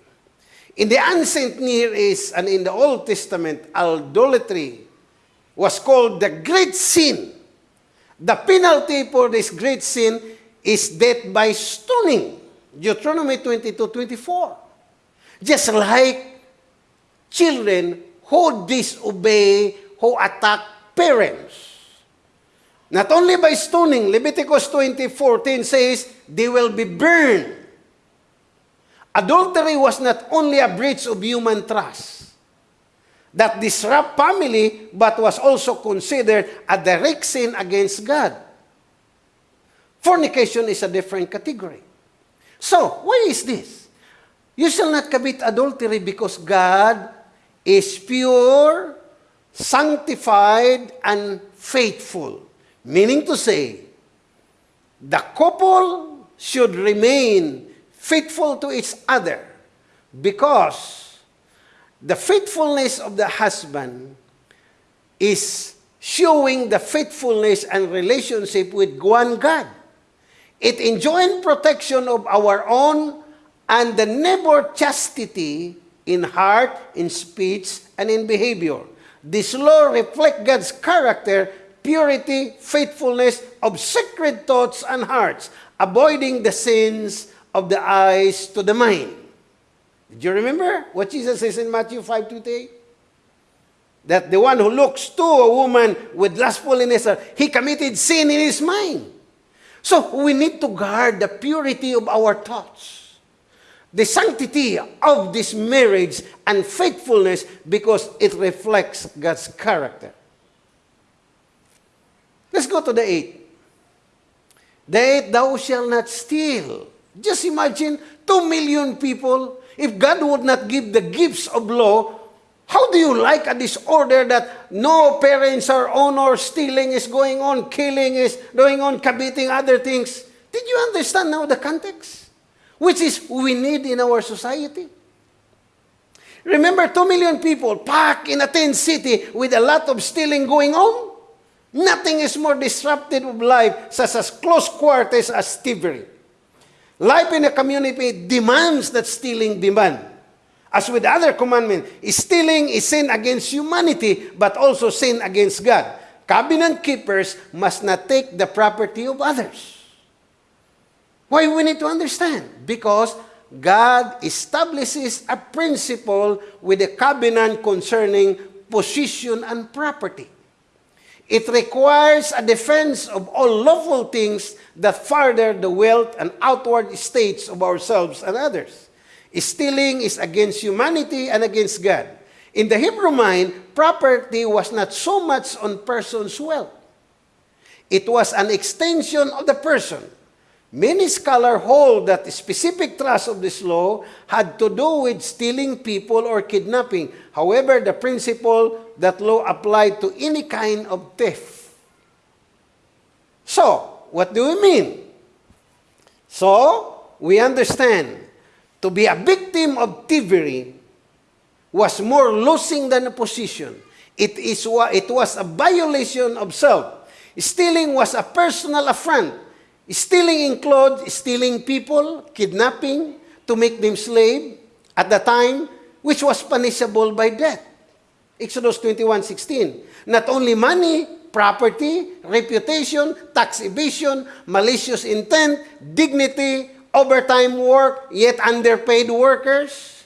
In the ancient Near East and in the Old Testament, adultery was called the great sin The penalty for this great sin is death by stoning. Deuteronomy 22, 24. Just like children who disobey, who attack parents. Not only by stoning, Leviticus 20:14 says, they will be burned. Adultery was not only a breach of human trust, that disrupt family but was also considered a direct sin against God. Fornication is a different category. So, why is this? You shall not commit adultery because God is pure, sanctified, and faithful. Meaning to say, the couple should remain faithful to each other because the faithfulness of the husband is showing the faithfulness and relationship with one God. It enjoins protection of our own and the neighbor chastity in heart, in speech, and in behavior. This law reflects God's character, purity, faithfulness of sacred thoughts and hearts, avoiding the sins of the eyes to the mind. Do you remember what Jesus says in Matthew 5 28? That the one who looks to a woman with lustful in his heart, he committed sin in his mind. So we need to guard the purity of our thoughts, the sanctity of this marriage and faithfulness because it reflects God's character. Let's go to the eighth. The eighth, thou shalt not steal. Just imagine, two million people If God would not give the gifts of law, how do you like a disorder that no parents are honor, stealing is going on, killing is going on, committing other things? Did you understand now the context? Which is we need in our society. Remember, 2 million people packed in a tent city with a lot of stealing going on? Nothing is more disruptive of life such as close quarters as thievery. Life in a community demands that stealing demand. As with other commandments, stealing is sin against humanity, but also sin against God. Covenant keepers must not take the property of others. Why we need to understand? Because God establishes a principle with a covenant concerning possession and property. It requires a defense of all lawful things that further the wealth and outward states of ourselves and others. Stealing is against humanity and against God. In the Hebrew mind, property was not so much on person's wealth. It was an extension of the person. Many scholars hold that the specific thrust of this law had to do with stealing people or kidnapping. However, the principle that law applied to any kind of theft. So, what do we mean? So, we understand to be a victim of thievery was more losing than a position. It, is, it was a violation of self. Stealing was a personal affront. Stealing included stealing people, kidnapping, to make them slave at the time, which was punishable by death. Exodus 21:16. Not only money, property, reputation, tax evasion, malicious intent, dignity, overtime work, yet underpaid workers.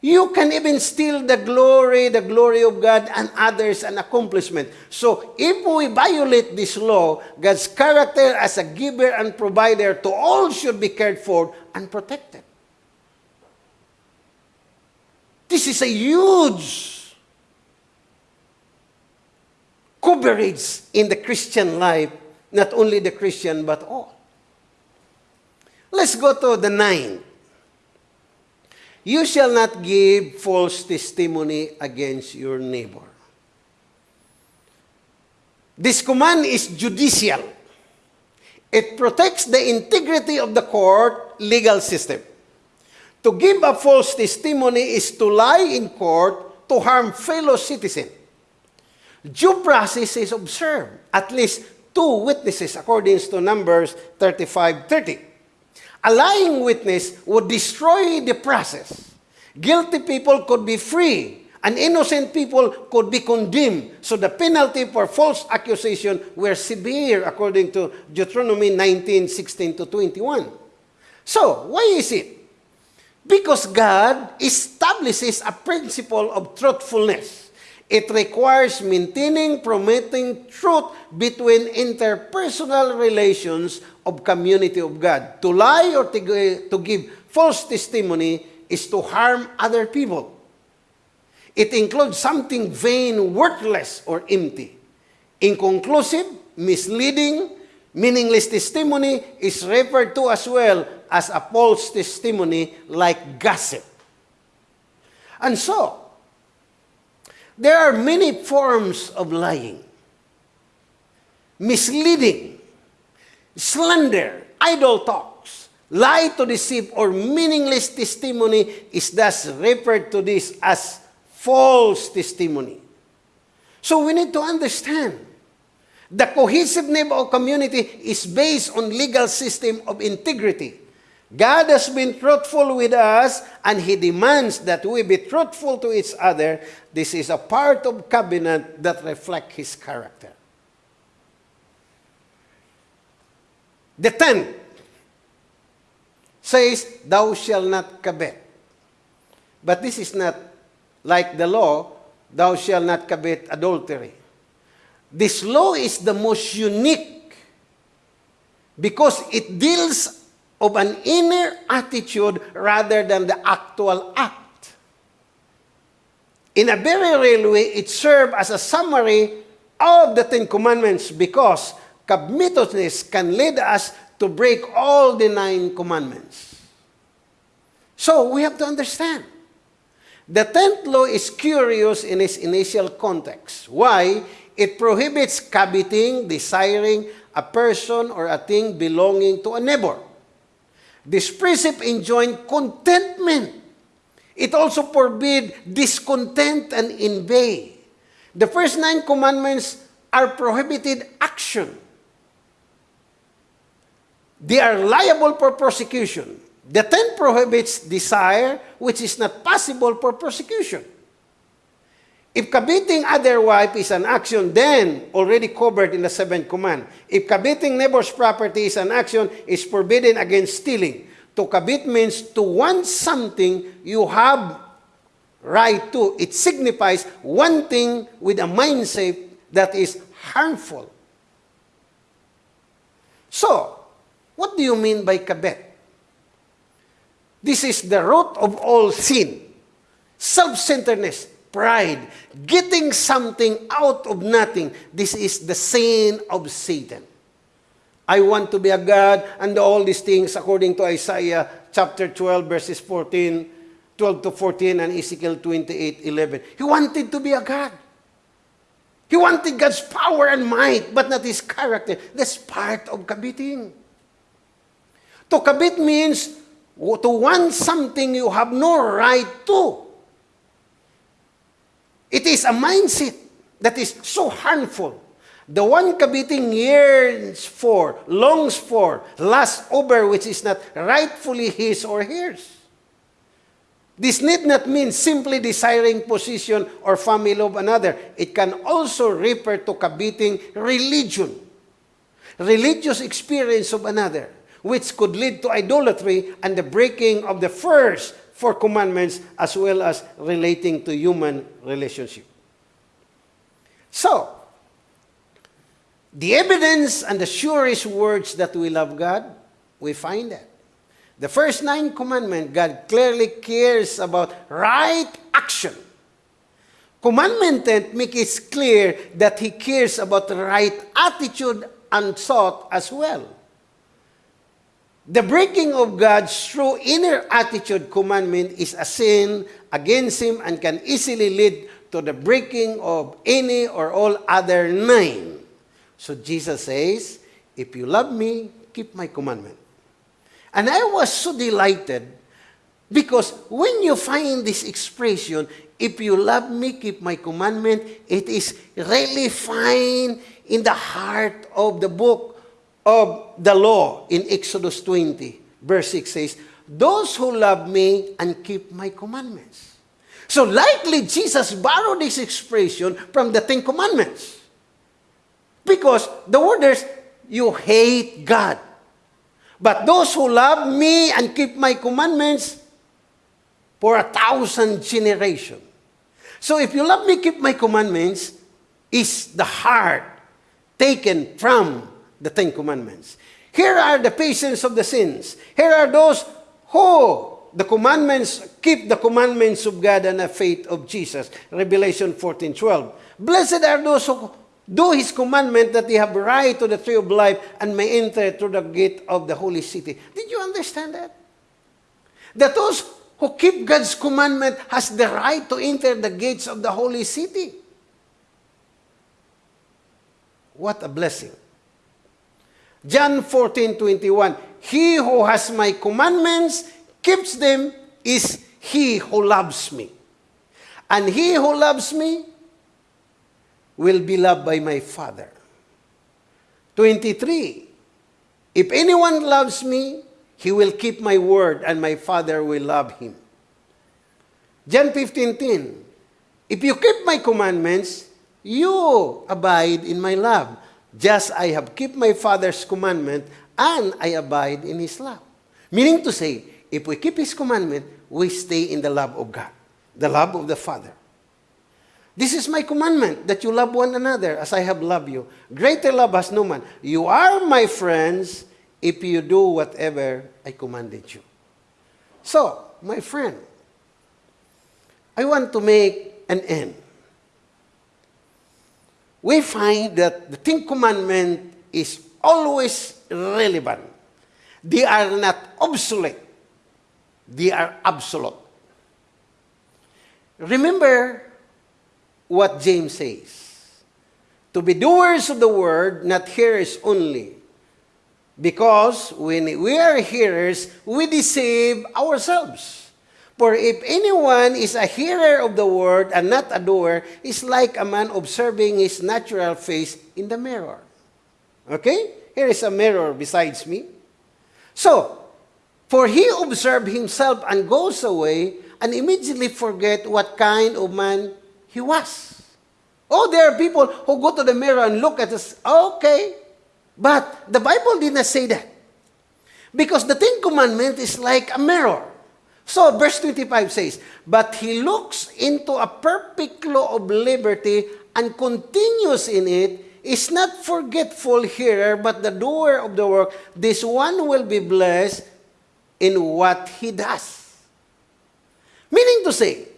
You can even steal the glory, the glory of God and others an accomplishment. So if we violate this law, God's character as a giver and provider to all should be cared for and protected. This is a huge coverage in the Christian life, not only the Christian, but all. Let's go to the ninth. You shall not give false testimony against your neighbor. This command is judicial. It protects the integrity of the court legal system. To give a false testimony is to lie in court to harm fellow citizen. Due process is observed. At least two witnesses according to Numbers 35:30. A lying witness would destroy the process. Guilty people could be free, and innocent people could be condemned. So the penalty for false accusation were severe according to Deuteronomy 19, 16 to 21. So, why is it? Because God establishes a principle of truthfulness. It requires maintaining, promoting truth between interpersonal relations of community of God. To lie or to, to give false testimony is to harm other people. It includes something vain, worthless, or empty. Inconclusive, misleading, meaningless testimony is referred to as well as a false testimony like gossip. And so, there are many forms of lying. Misleading, slander, idle talks, lie to deceive, or meaningless testimony is thus referred to this as false testimony. So we need to understand the cohesiveness of community is based on legal system of integrity. God has been truthful with us and He demands that we be truthful to each other. This is a part of covenant that reflect His character. The tenth says, Thou shalt not covet. But this is not like the law, Thou shalt not covet adultery. This law is the most unique because it deals of an inner attitude rather than the actual act. In a very real way, it serves as a summary of the Ten Commandments because covetousness can lead us to break all the nine commandments. So we have to understand. The tenth law is curious in its initial context. Why? It prohibits coveting, desiring a person or a thing belonging to a neighbor. This precept enjoined contentment. It also forbid discontent and envy. The first nine commandments are prohibited action. They are liable for prosecution. The ten prohibits desire, which is not possible for prosecution. If coveting other wife is an action, then already covered in the seventh command. If coveting neighbor's property is an action, is forbidden against stealing. To covet means to want something you have right to. It signifies wanting with a mindset that is harmful. So, what do you mean by covet? This is the root of all sin. Self-centeredness, pride, getting something out of nothing. This is the sin of Satan. I want to be a God and all these things according to Isaiah chapter 12 verses 14, 12 to 14 and Ezekiel 28, 11. He wanted to be a God. He wanted God's power and might, but not His character. That's part of coveting. To covet means to want something you have no right to. It is a mindset that is so harmful. The one coveting yearns for, longs for, lusts over which is not rightfully his or hers. This need not mean simply desiring position or family of another. It can also refer to coveting religion, religious experience of another, which could lead to idolatry and the breaking of the first four commandments as well as relating to human relationship. So, the evidence and the surest words that we love God, we find that. The first nine commandments, God clearly cares about right action. Commandment 10 makes it clear that He cares about the right attitude and thought as well. The breaking of God's true inner attitude commandment is a sin against Him and can easily lead to the breaking of any or all other nine. So Jesus says, If you love me, keep my commandment. And I was so delighted because when you find this expression, if you love me, keep my commandment, it is really fine in the heart of the book of the law in Exodus 20. Verse 6 says, Those who love me and keep my commandments. So likely Jesus borrowed this expression from the Ten Commandments. Because the word is, you hate God. But those who love me and keep my commandments for a thousand generations. So if you love me, keep my commandments, is the heart taken from the Ten Commandments. Here are the patience of the sins. Here are those who the commandments, keep the commandments of God and the faith of Jesus. Revelation 14, 12. Blessed are those who do His commandment that they have right to the tree of life and may enter through the gate of the holy city. Did you understand that? That those who keep God's commandment has the right to enter the gates of the holy city. What a blessing. John 14, 21. He who has my commandments keeps them is he who loves me. And he who loves me will be loved by my Father. 23. If anyone loves me, he will keep my word, and my Father will love him. John 15:10. If you keep my commandments, you abide in my love, just I have kept my Father's commandment, and I abide in his love. Meaning to say, if we keep His commandment, we stay in the love of God, the love of the Father. This is my commandment, that you love one another as I have loved you. Greater love has no man. You are my friends if you do whatever I commanded you. So, my friend, I want to make an end. We find that the Ten Commandment is always relevant. They are not obsolete. They are absolute. Remember what James says. To be doers of the word, not hearers only. Because when we are hearers, we deceive ourselves. For if anyone is a hearer of the word and not a doer, is like a man observing his natural face in the mirror. Okay? Here is a mirror besides me. So, For he observed himself and goes away and immediately forget what kind of man he was. Oh, there are people who go to the mirror and look at us. Okay. But the Bible did not say that. Because the Ten Commandment is like a mirror. So, verse 25 says, But he looks into a perfect law of liberty and continues in it, is not forgetful hearer, but the doer of the work. This one will be blessed in what he does. Meaning to say,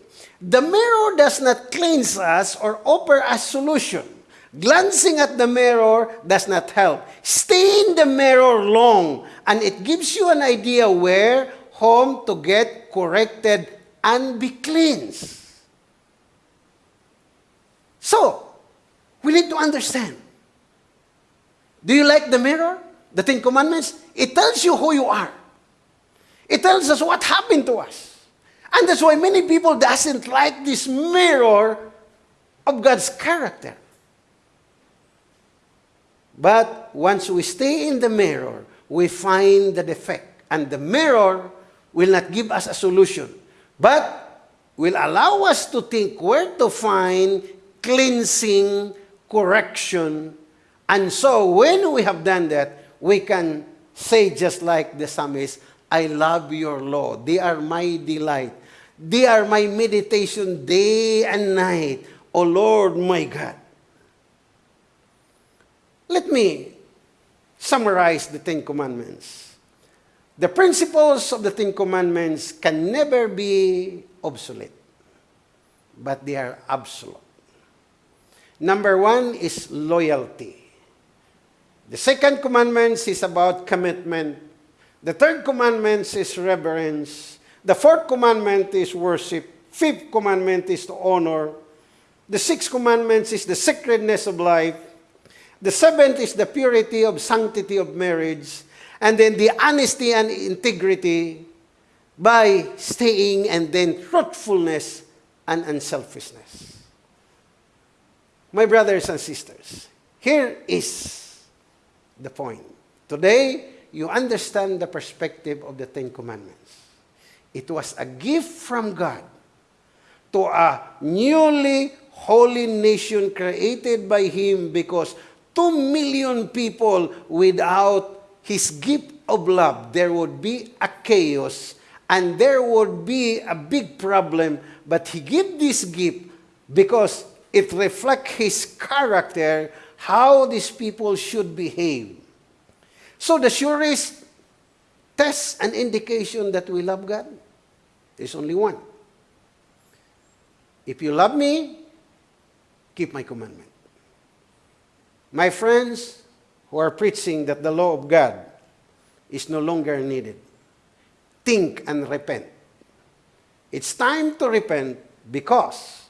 the mirror does not cleanse us or offer a solution. Glancing at the mirror does not help. Stay in the mirror long, and it gives you an idea where, home to get corrected and be cleansed. So, we need to understand. Do you like the mirror? The Ten Commandments? It tells you who you are. It tells us what happened to us. And that's why many people doesn't like this mirror of God's character. But once we stay in the mirror, we find the defect. And the mirror will not give us a solution, but will allow us to think where to find cleansing, correction. And so when we have done that, we can say just like the psalmist, I love your law. They are my delight. They are my meditation day and night. O Lord my God. Let me summarize the Ten Commandments. The principles of the Ten Commandments can never be obsolete, but they are absolute. Number one is loyalty. The second commandment is about commitment. The third commandment is reverence. The fourth commandment is worship. Fifth commandment is to honor. The sixth commandment is the sacredness of life. The seventh is the purity of sanctity of marriage. And then the honesty and integrity by staying and then truthfulness and unselfishness. My brothers and sisters, here is the point. Today, you understand the perspective of the Ten Commandments. It was a gift from God to a newly holy nation created by Him because two million people without His gift of love, there would be a chaos and there would be a big problem. But He gave this gift because it reflects His character, how these people should behave. So the surest test and indication that we love God is only one. If you love me, keep my commandment. My friends who are preaching that the law of God is no longer needed, think and repent. It's time to repent because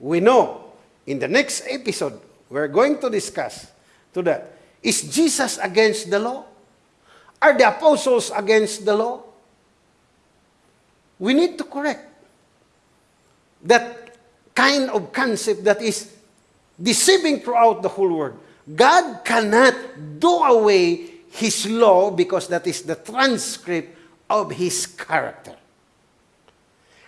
we know in the next episode we're going to discuss to that. Is Jesus against the law? Are the apostles against the law? We need to correct that kind of concept that is deceiving throughout the whole world. God cannot do away His law because that is the transcript of His character.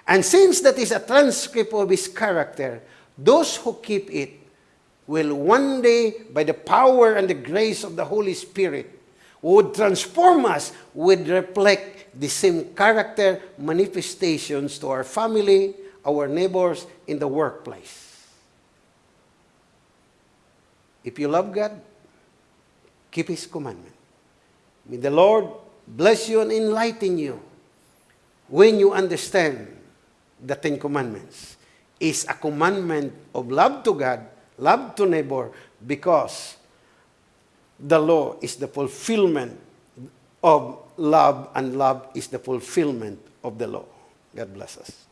And since that is a transcript of His character, those who keep it will one day, by the power and the grace of the Holy Spirit, would transform us, would reflect the same character manifestations to our family, our neighbors, in the workplace. If you love God, keep His commandment. May the Lord bless you and enlighten you when you understand the Ten Commandments. Is a commandment of love to God, love to neighbor, because the law is the fulfillment of love, and love is the fulfillment of the law. God bless us.